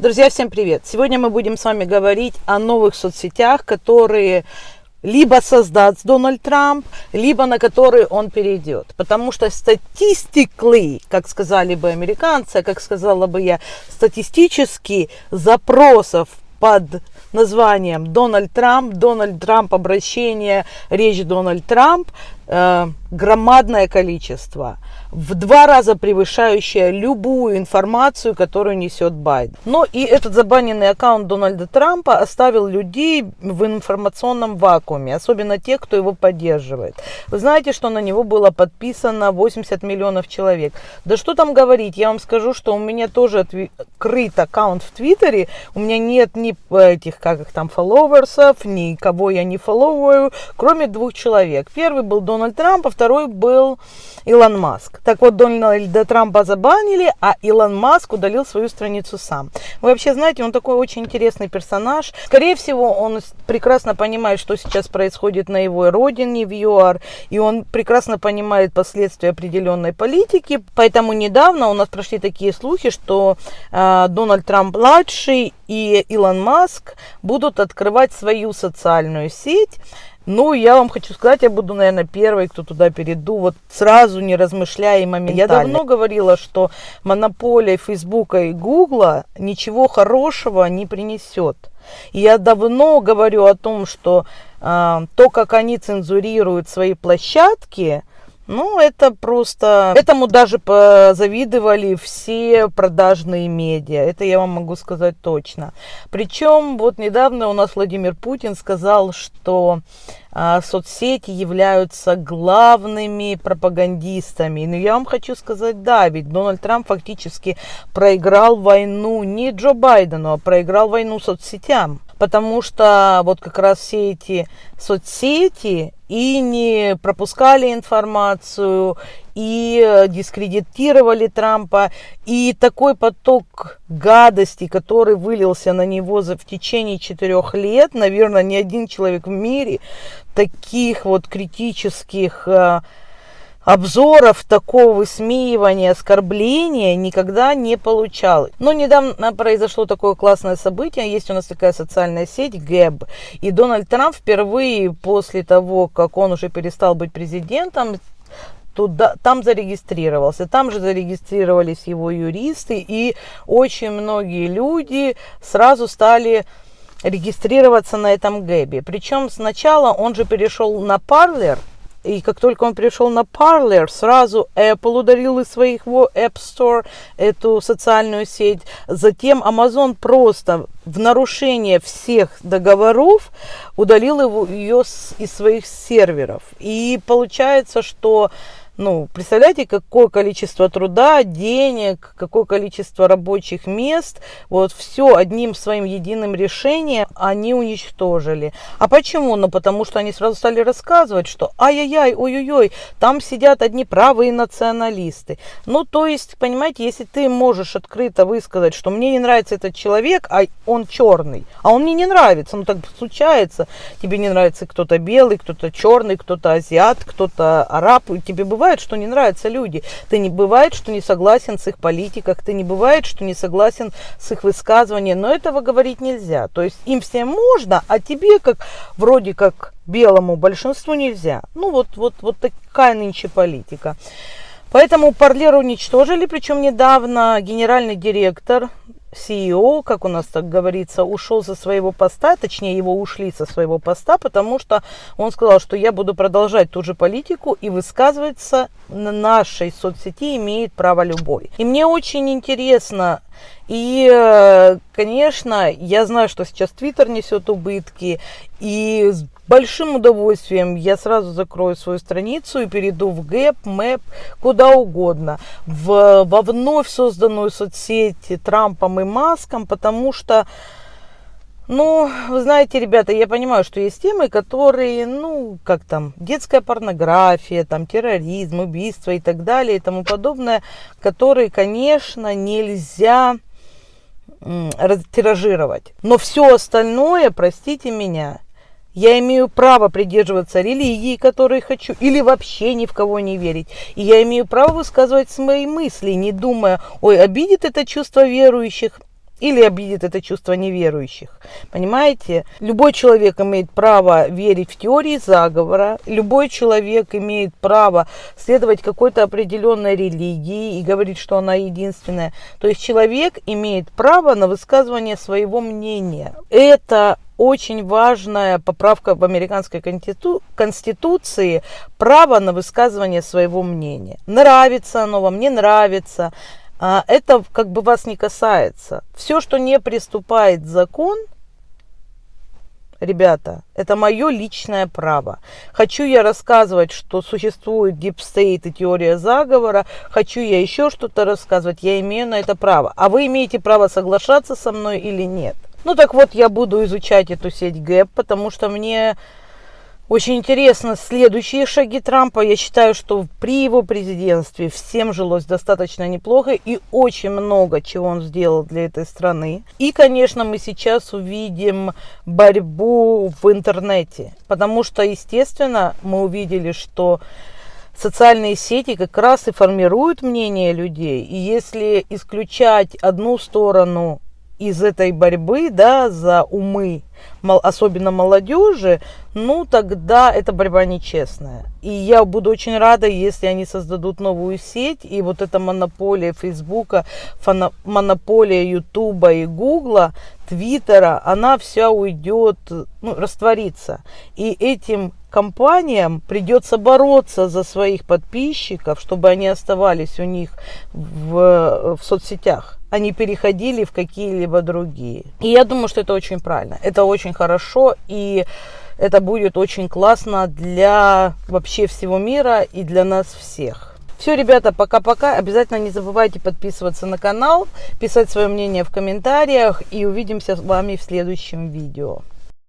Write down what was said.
Друзья, всем привет! Сегодня мы будем с вами говорить о новых соцсетях, которые либо создаст Дональд Трамп, либо на которые он перейдет. Потому что статистикли, как сказали бы американцы, как сказала бы я, статистически запросов под названием Дональд Трамп, Дональд Трамп обращение, речь Дональд Трамп, э, громадное количество в два раза превышающая любую информацию, которую несет Байден. Но и этот забаненный аккаунт Дональда Трампа оставил людей в информационном вакууме, особенно тех, кто его поддерживает. Вы знаете, что на него было подписано 80 миллионов человек. Да что там говорить, я вам скажу, что у меня тоже открыт аккаунт в Твиттере, у меня нет ни этих, как их там, фолловерсов, ни кого я не фолловую, кроме двух человек. Первый был Дональд Трамп, а второй был Илон Маск. Так вот, Дональда Трампа забанили, а Илон Маск удалил свою страницу сам. Вы вообще знаете, он такой очень интересный персонаж. Скорее всего, он прекрасно понимает, что сейчас происходит на его родине, в ЮАР, и он прекрасно понимает последствия определенной политики. Поэтому недавно у нас прошли такие слухи, что э, Дональд Трамп-младший и Илон Маск будут открывать свою социальную сеть, ну, я вам хочу сказать, я буду, наверное, первой, кто туда перейду, вот сразу не размышляя и моментально. Я давно говорила, что монополия Фейсбука и Гугла ничего хорошего не принесет. И я давно говорю о том, что э, то, как они цензурируют свои площадки, ну, это просто... Этому даже позавидовали все продажные медиа. Это я вам могу сказать точно. Причем вот недавно у нас Владимир Путин сказал, что соцсети являются главными пропагандистами. Но я вам хочу сказать, да, ведь Дональд Трамп фактически проиграл войну не Джо Байдену, а проиграл войну соцсетям потому что вот как раз все эти соцсети и не пропускали информацию, и дискредитировали Трампа, и такой поток гадости, который вылился на него за, в течение четырех лет, наверное, ни один человек в мире таких вот критических э, обзоров такого высмеивания, оскорбления никогда не получал. Но недавно произошло такое классное событие. Есть у нас такая социальная сеть ГЭБ. И Дональд Трамп впервые после того, как он уже перестал быть президентом, туда, там зарегистрировался. Там же зарегистрировались его юристы. И очень многие люди сразу стали регистрироваться на этом гэбе. Причем сначала он же перешел на Parler, и как только он перешел на Parler, сразу Apple ударил из своего App Store эту социальную сеть. Затем Amazon просто в нарушение всех договоров удалил его, ее из своих серверов. И получается, что ну, представляете, какое количество труда, денег, какое количество рабочих мест, вот все одним своим единым решением они уничтожили. А почему? Ну, потому что они сразу стали рассказывать, что ай-яй-яй, ой-ой-ой, там сидят одни правые националисты. Ну, то есть, понимаете, если ты можешь открыто высказать, что мне не нравится этот человек, а он черный, а он мне не нравится, ну, так случается, тебе не нравится кто-то белый, кто-то черный, кто-то азиат, кто-то араб, тебе бывает бывает, что не нравятся люди. Ты не бывает, что не согласен с их политиках, ты не бывает, что не согласен с их высказыванием. Но этого говорить нельзя. То есть им всем можно, а тебе, как вроде как белому большинству, нельзя. Ну вот, вот, вот такая нынче политика. Поэтому Парлер уничтожили, причем недавно генеральный директор CEO, как у нас так говорится, ушел со своего поста, точнее его ушли со своего поста, потому что он сказал, что я буду продолжать ту же политику и высказываться на нашей соцсети имеет право любой. И мне очень интересно, и, э, конечно, я знаю, что сейчас Твиттер несет убытки, и большим удовольствием я сразу закрою свою страницу и перейду в Гэп, Мэп, куда угодно, в, во вновь созданную соцсеть Трампом и Маском, потому что ну, вы знаете, ребята, я понимаю, что есть темы, которые, ну, как там, детская порнография, там, терроризм, убийство и так далее и тому подобное, которые, конечно, нельзя тиражировать. Но все остальное, простите меня, я имею право придерживаться религии, которой хочу, или вообще ни в кого не верить. И я имею право высказывать свои мысли, не думая, ой, обидит это чувство верующих или обидит это чувство неверующих. Понимаете? Любой человек имеет право верить в теории заговора, любой человек имеет право следовать какой-то определенной религии и говорить, что она единственная. То есть человек имеет право на высказывание своего мнения. Это очень важная поправка в американской конституции право на высказывание своего мнения. Нравится оно вам, не нравится. А, это как бы вас не касается. Все, что не преступает закон, ребята, это мое личное право. Хочу я рассказывать, что существует deep state и теория заговора, хочу я еще что-то рассказывать, я имею на это право. А вы имеете право соглашаться со мной или нет. Ну так вот, я буду изучать эту сеть ГЭП, потому что мне очень интересно следующие шаги Трампа. Я считаю, что при его президентстве всем жилось достаточно неплохо и очень много чего он сделал для этой страны. И, конечно, мы сейчас увидим борьбу в интернете, потому что, естественно, мы увидели, что социальные сети как раз и формируют мнение людей. И если исключать одну сторону из этой борьбы да, за умы, особенно молодежи, ну тогда эта борьба нечестная. И я буду очень рада, если они создадут новую сеть, и вот эта монополия Фейсбука, монополия Ютуба и Гугла, Твиттера, она вся уйдет, ну, растворится. И этим компаниям придется бороться за своих подписчиков, чтобы они оставались у них в, в соцсетях они переходили в какие-либо другие. И я думаю, что это очень правильно, это очень хорошо, и это будет очень классно для вообще всего мира и для нас всех. Все, ребята, пока-пока. Обязательно не забывайте подписываться на канал, писать свое мнение в комментариях и увидимся с вами в следующем видео.